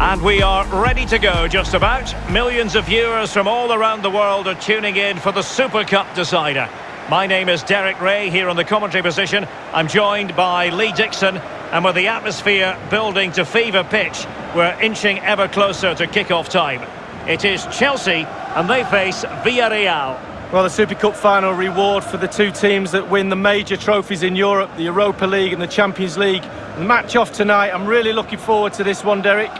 And we are ready to go just about. Millions of viewers from all around the world are tuning in for the Super Cup decider. My name is Derek Rae here on the commentary position. I'm joined by Lee Dixon and with the atmosphere building to fever pitch, we're inching ever closer to kick-off time. It is Chelsea and they face Villarreal. Well, the Super Cup final reward for the two teams that win the major trophies in Europe, the Europa League and the Champions League. The match off tonight, I'm really looking forward to this one, Derek.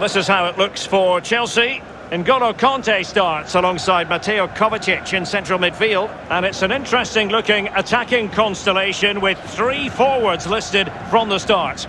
This is how it looks for Chelsea. N'Golo Kanté starts alongside Mateo Kovacic in central midfield. And it's an interesting looking attacking constellation with three forwards listed from the start.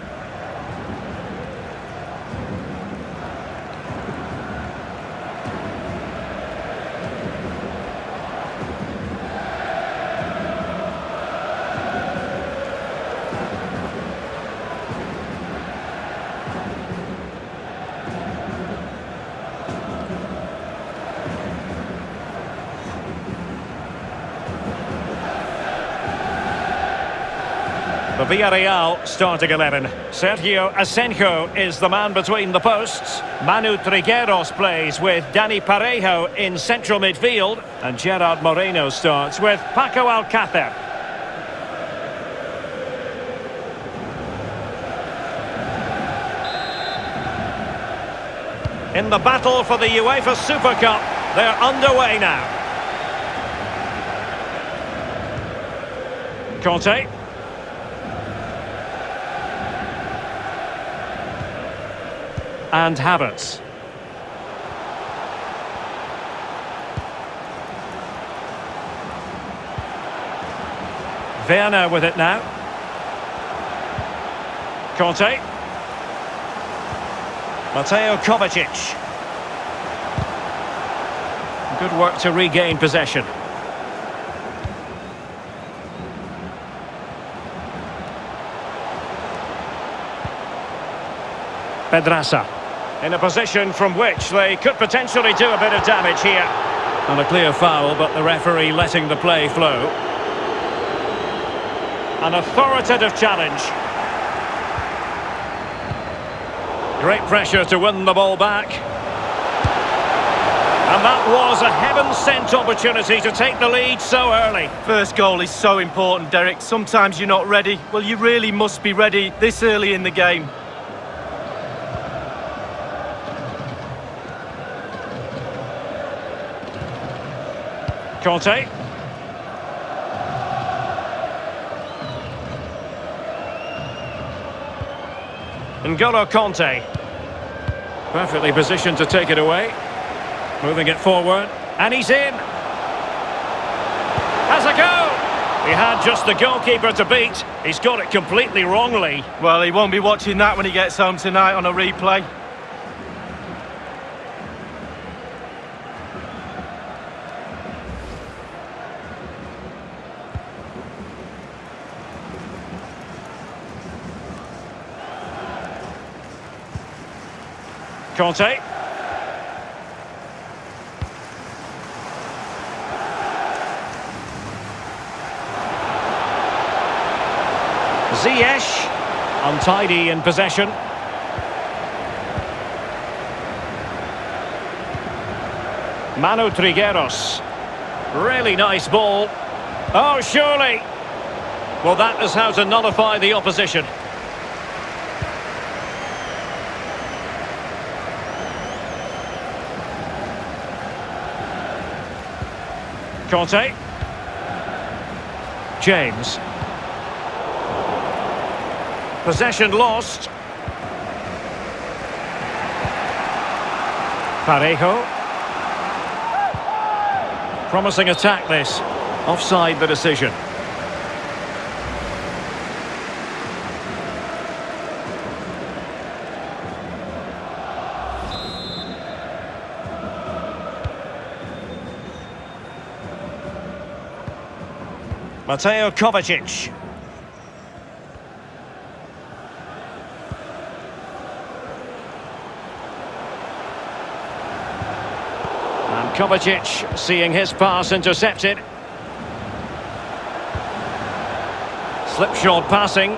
Villarreal starting 11. Sergio Asenjo is the man between the posts. Manu Trigueros plays with Dani Parejo in central midfield. And Gerard Moreno starts with Paco Alcácer. In the battle for the UEFA Super Cup, they're underway now. Kanté. And Havertz. Werner with it now. Kanté. Mateo Kovacic. Good work to regain possession. Pedraza in a position from which they could potentially do a bit of damage here. And a clear foul, but the referee letting the play flow. An authoritative challenge. Great pressure to win the ball back. And that was a heaven-sent opportunity to take the lead so early. First goal is so important, Derek. Sometimes you're not ready. Well, you really must be ready this early in the game. Kanté. N'Golo Kanté. Perfectly positioned to take it away. Moving it forward. And he's in. Has a go. He had just the goalkeeper to beat. He's got it completely wrongly. Well, he won't be watching that when he gets home tonight on a replay. Kanté. Ziyech, untidy in possession. Manu Trigueros. Really nice ball. Oh, surely. Well, that is how to nullify the opposition. Kanté. James. Possession lost. Parejo. Promising attack this. Offside the decision. Mateo Kovacic. And Kovacic seeing his pass intercepted. Slipshod passing.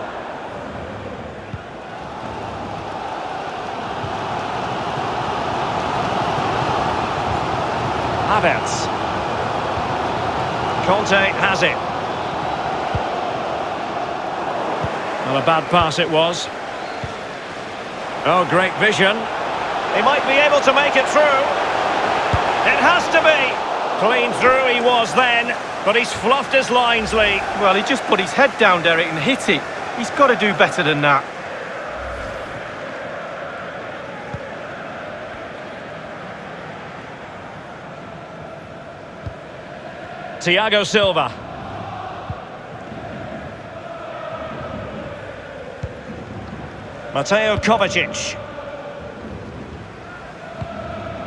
Havertz. Kanté has it. Well, a bad pass it was. Oh, great vision. He might be able to make it through. It has to be. Clean through he was then, but he's fluffed his lines, Lee. Well, he just put his head down, Derek, and hit it. He's got to do better than that. Thiago Silva. Mateo Kovacic.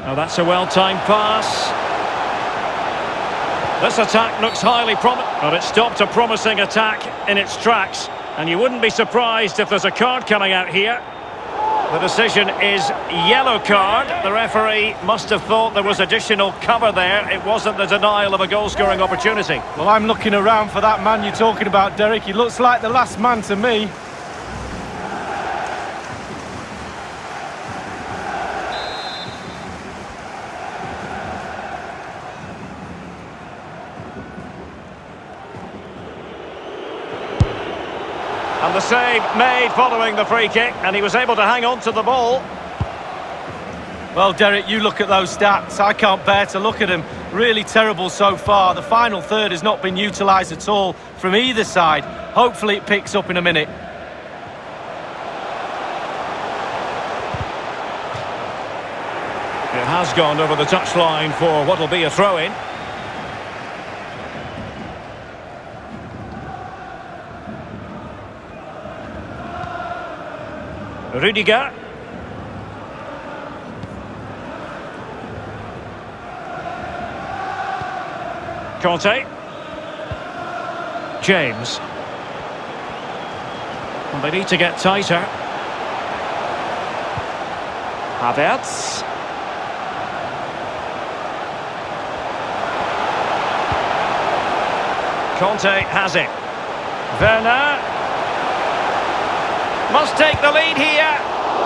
Oh, that's a well-timed pass. This attack looks highly promising, but it stopped a promising attack in its tracks. And you wouldn't be surprised if there's a card coming out here. The decision is yellow card. The referee must have thought there was additional cover there. It wasn't the denial of a goal-scoring opportunity. Well, I'm looking around for that man you're talking about, Derek. He looks like the last man to me. Save made following the free kick, and he was able to hang on to the ball. Well, Derek, you look at those stats. I can't bear to look at them. Really terrible so far. The final third has not been utilised at all from either side. Hopefully it picks up in a minute. It has gone over the touchline for what will be a throw-in. Rudiger. Kanté. James. Well, they need to get tighter. Havertz. Conte has it. Werner. Must take the lead here.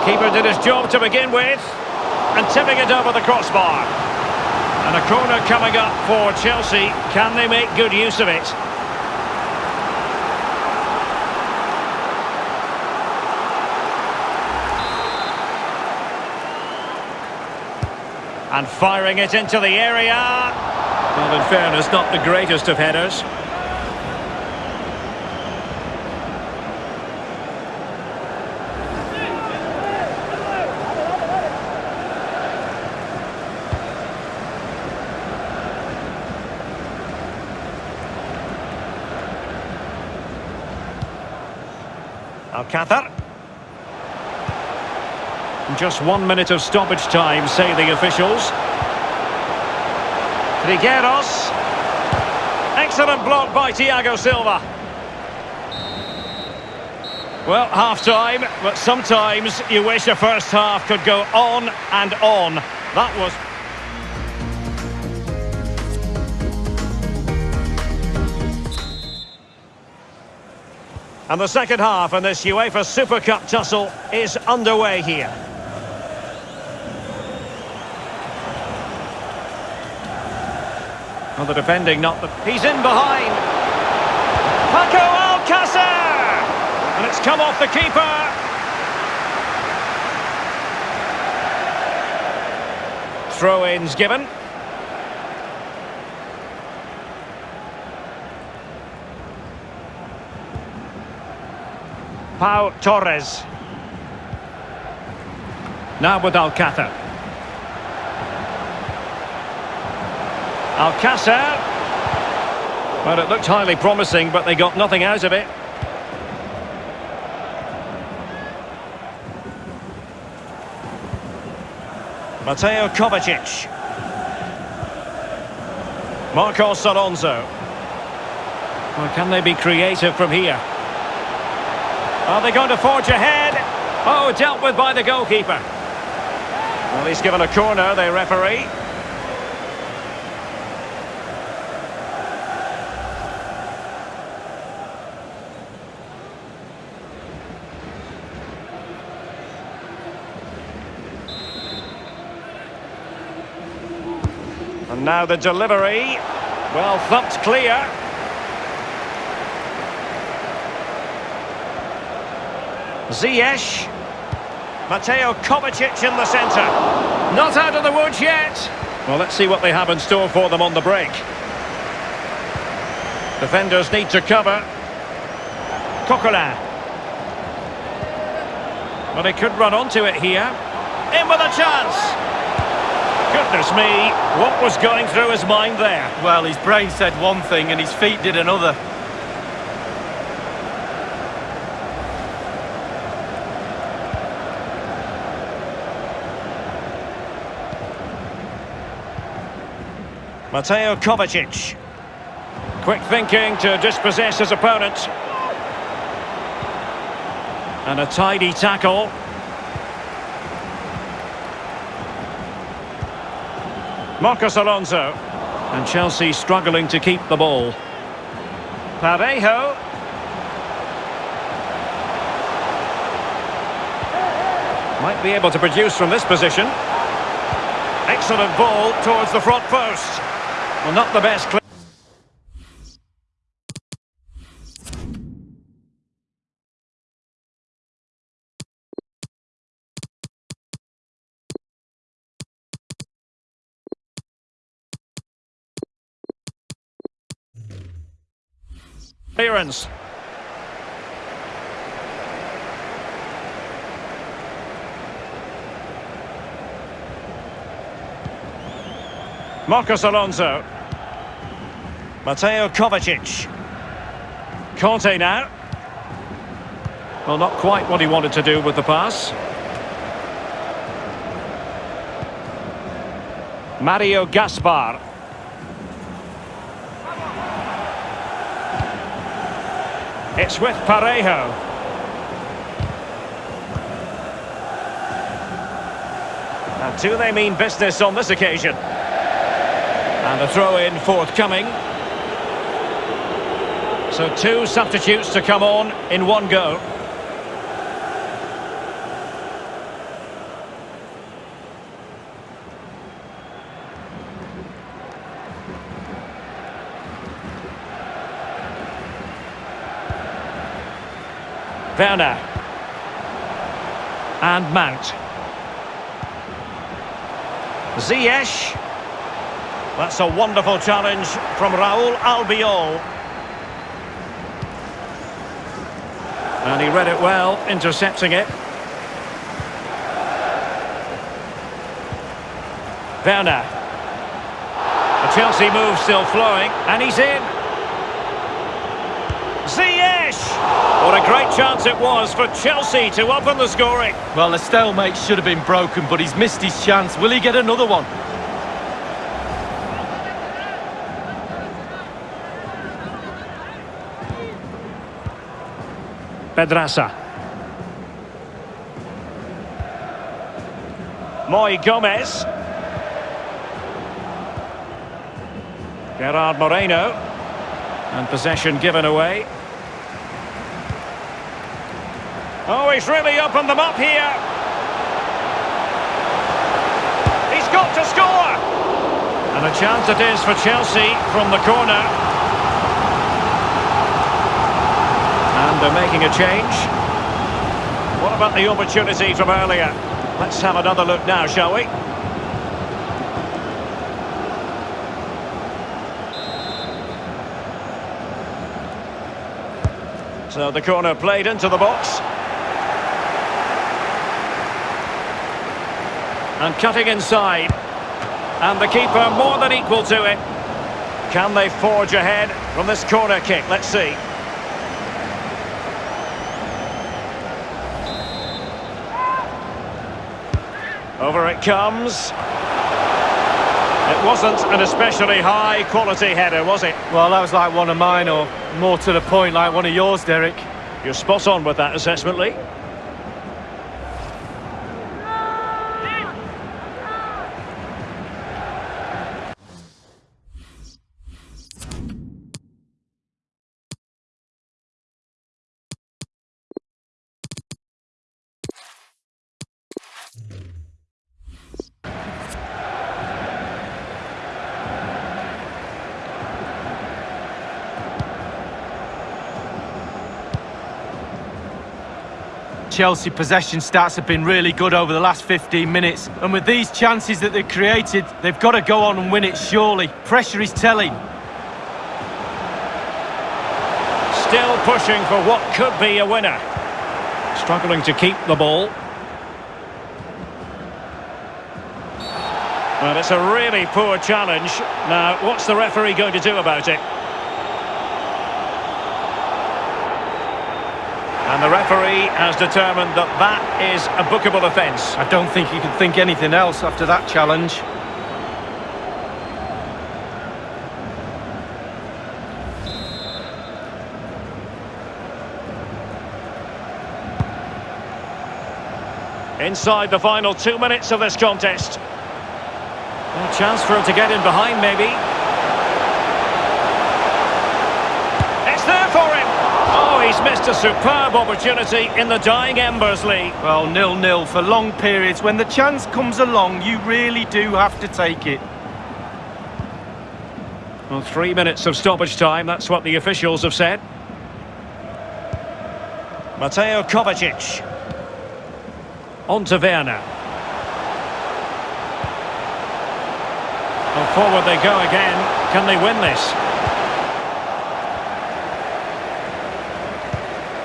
Keeper did his job to begin with. And tipping it over the crossbar. And a corner coming up for Chelsea. Can they make good use of it? And firing it into the area. Well, in fairness, not the greatest of headers. Just one minute of stoppage time, say the officials. Trigueros. Excellent block by Thiago Silva. Well, half-time, but sometimes you wish a first half could go on and on. That was... And the second half in this UEFA Super Cup tussle is underway here. Well, the defending not the... He's in behind. Paco Alcácer! And it's come off the keeper. Throw-ins given. Pau Torres. Now with Alcázar. Alcácer. Well, it looked highly promising, but they got nothing out of it. Mateo Kovacic. Marcos Alonso. Well, can they be creative from here? Are they going to forge ahead? Oh, dealt with by the goalkeeper. Well, he's given a corner, the referee. And now the delivery. Well thumped clear. Ziyech. Mateo Kovacic in the centre. Not out of the woods yet. Well, let's see what they have in store for them on the break. Defenders need to cover. Coquelin. Well, they could run onto it here. In with a chance. Goodness me, what was going through his mind there? Well, his brain said one thing and his feet did another. Mateo Kovacic. Quick thinking to dispossess his opponent. And a tidy tackle. Marcos Alonso. And Chelsea struggling to keep the ball. Parejo. Might be able to produce from this position. Excellent ball towards the front post. Well, not the best. Clearance. Marcos Alonso. Mateo Kovacic. Kanté now. Well, not quite what he wanted to do with the pass. Mario Gaspar. It's with Parejo. And do they mean business on this occasion? And a throw-in forthcoming. So two substitutes to come on in one go. Werner. And Mount. Ziyech. That's a wonderful challenge from Raul Albiol. And he read it well, intercepting it. Werner. The Chelsea move still flowing, and he's in. Ziyech! What a great chance it was for Chelsea to open the scoring. Well, the stalemate should have been broken, but he's missed his chance. Will he get another one? Pedraza. Moi Gomez. Gerard Moreno. And possession given away. Oh, he's really opened them up here. He's got to score. And a chance it is for Chelsea from the corner. And they're making a change. What about the opportunity from earlier? Let's have another look now, shall we? So the corner played into the box. And cutting inside. And the keeper more than equal to it. Can they forge ahead from this corner kick? Let's see. Over it comes. It wasn't an especially high quality header, was it? Well, that was like one of mine, or more to the point, like one of yours, Derek. You're spot on with that assessment, Lee. Chelsea possession stats have been really good over the last 15 minutes. And with these chances that they've created, they've got to go on and win it surely. Pressure is telling. Still pushing for what could be a winner. Struggling to keep the ball. Well, it's a really poor challenge. Now, what's the referee going to do about it? And the referee has determined that that is a bookable offence. I don't think you can think anything else after that challenge. Inside the final two minutes of this contest. A chance for him to get in behind, maybe. Missed a superb opportunity in the dying embers, Lee. Well, nil-nil for long periods. When the chance comes along, you really do have to take it. Well, three minutes of stoppage time, that's what the officials have said. Mateo Kovacic. On to Werner. Well, forward they go again. Can they win this?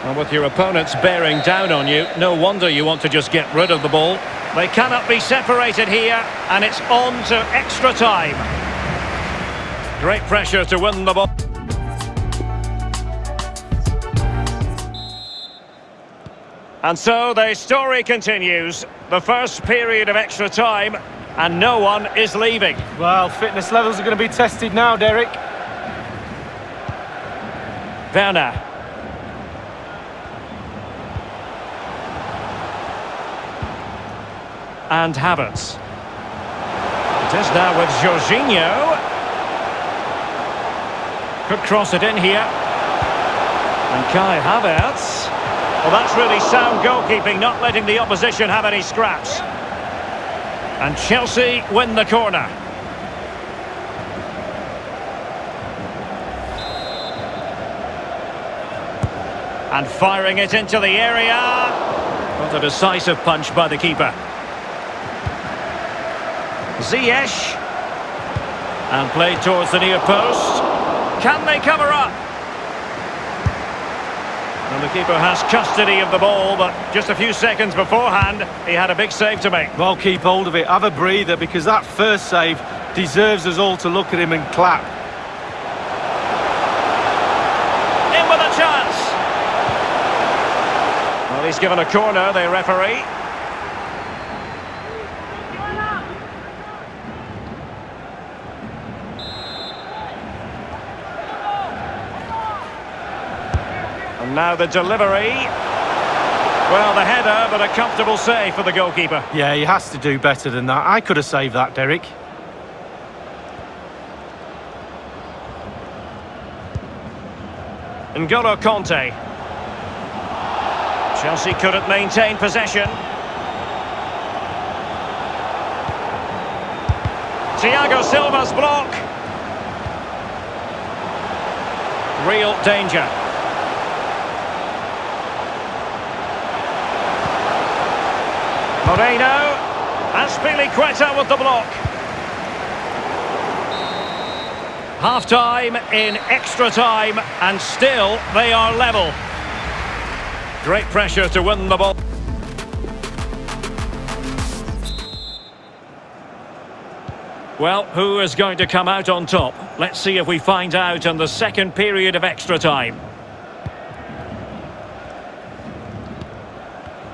Well, with your opponents bearing down on you, no wonder you want to just get rid of the ball. They cannot be separated here, and it's on to extra time. Great pressure to win the ball. And so the story continues. The first period of extra time, and no one is leaving. Well, fitness levels are going to be tested now, Derek. Werner. And Havertz. It is now with Jorginho. Could cross it in here. And Kai Havertz. Well, that's really sound goalkeeping, not letting the opposition have any scraps. And Chelsea win the corner. And firing it into the area. What a decisive punch by the keeper. Ziyech. And played towards the near post. Can they cover up? And the keeper has custody of the ball, but just a few seconds beforehand, he had a big save to make. Well, keep hold of it. Have a breather, because that first save deserves us all to look at him and clap. In with a chance. Well, he's given a corner, the referee. And now the delivery. Well, the header, but a comfortable save for the goalkeeper. Yeah, he has to do better than that. I could have saved that, Derek. N'Golo Kanté. Chelsea couldn't maintain possession. Thiago Silva's block. Real danger. Moreno. And Azpilicueta with the block. Half-time in extra time, and still they are level. Great pressure to win the ball. Well, who is going to come out on top? Let's see if we find out in the second period of extra time.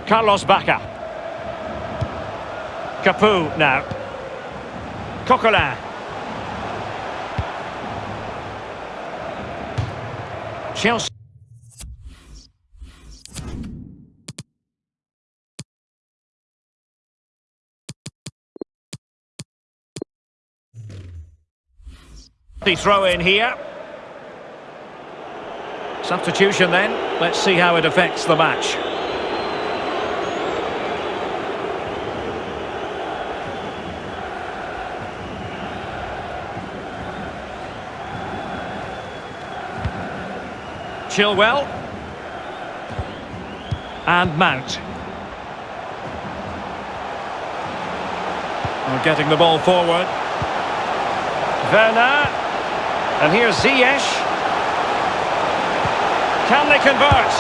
Carlos Bacca. Capoue now. Coquelin. Chelsea. The throw in here. Substitution then. Let's see how it affects the match. Chilwell. And Mount. We're getting the ball forward. Werner. And here's Ziyech. Can they convert?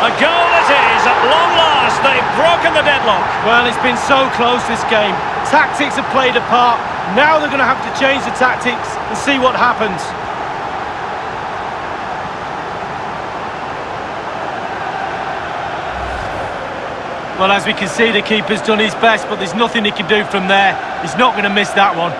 A goal it is at long last. They've broken the deadlock. Well, it's been so close this game. Tactics have played a part. Now they're going to have to change the tactics and see what happens. Well, as we can see, the keeper's done his best, but there's nothing he can do from there. He's not going to miss that one.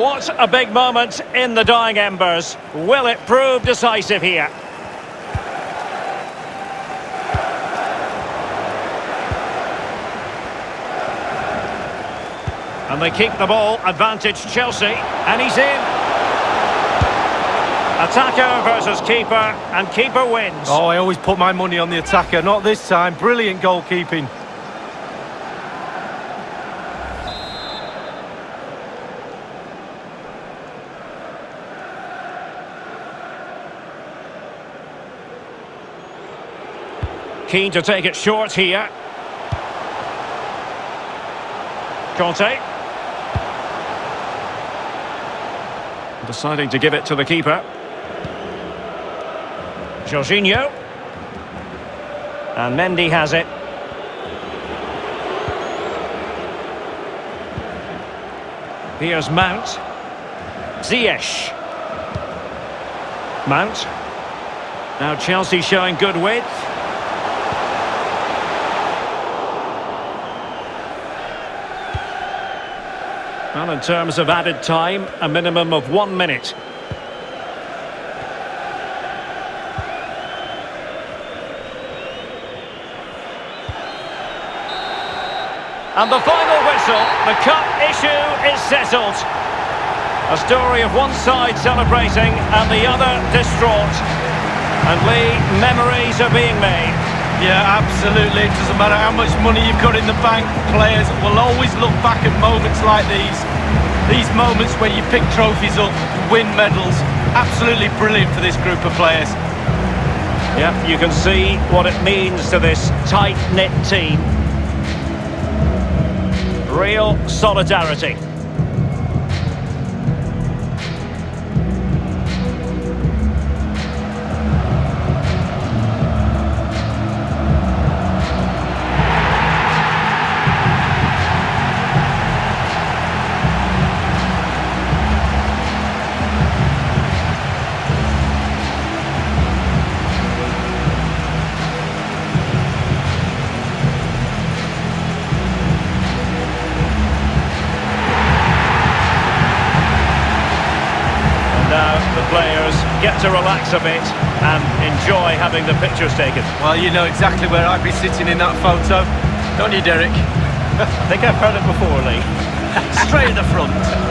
What a big moment in the dying embers. Will it prove decisive here? And they keep the ball, advantage Chelsea, and he's in. Attacker versus keeper, and keeper wins. Oh, I always put my money on the attacker, not this time. Brilliant goalkeeping. Keen to take it short here. Kanté. Deciding to give it to the keeper. Jorginho. And Mendy has it. Here's Mount. Ziyech. Mount. Now Chelsea showing good width. In terms of added time, a minimum of one minute. And the final whistle, the cup issue is settled. A story of one side celebrating and the other distraught. And Lee, memories are being made. Yeah, absolutely. It doesn't matter how much money you've got in the bank. Players will always look back at moments like these. These moments where you pick trophies up, win medals. Absolutely brilliant for this group of players. Yep, you can see what it means to this tight-knit team. Real solidarity. Get to relax a bit and enjoy having the pictures taken. Well, you know exactly where I'd be sitting in that photo, don't you, Derek? I think I've heard it before, Lee. Straight in the front.